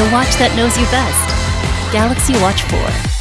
the watch that knows you best. Galaxy Watch 4.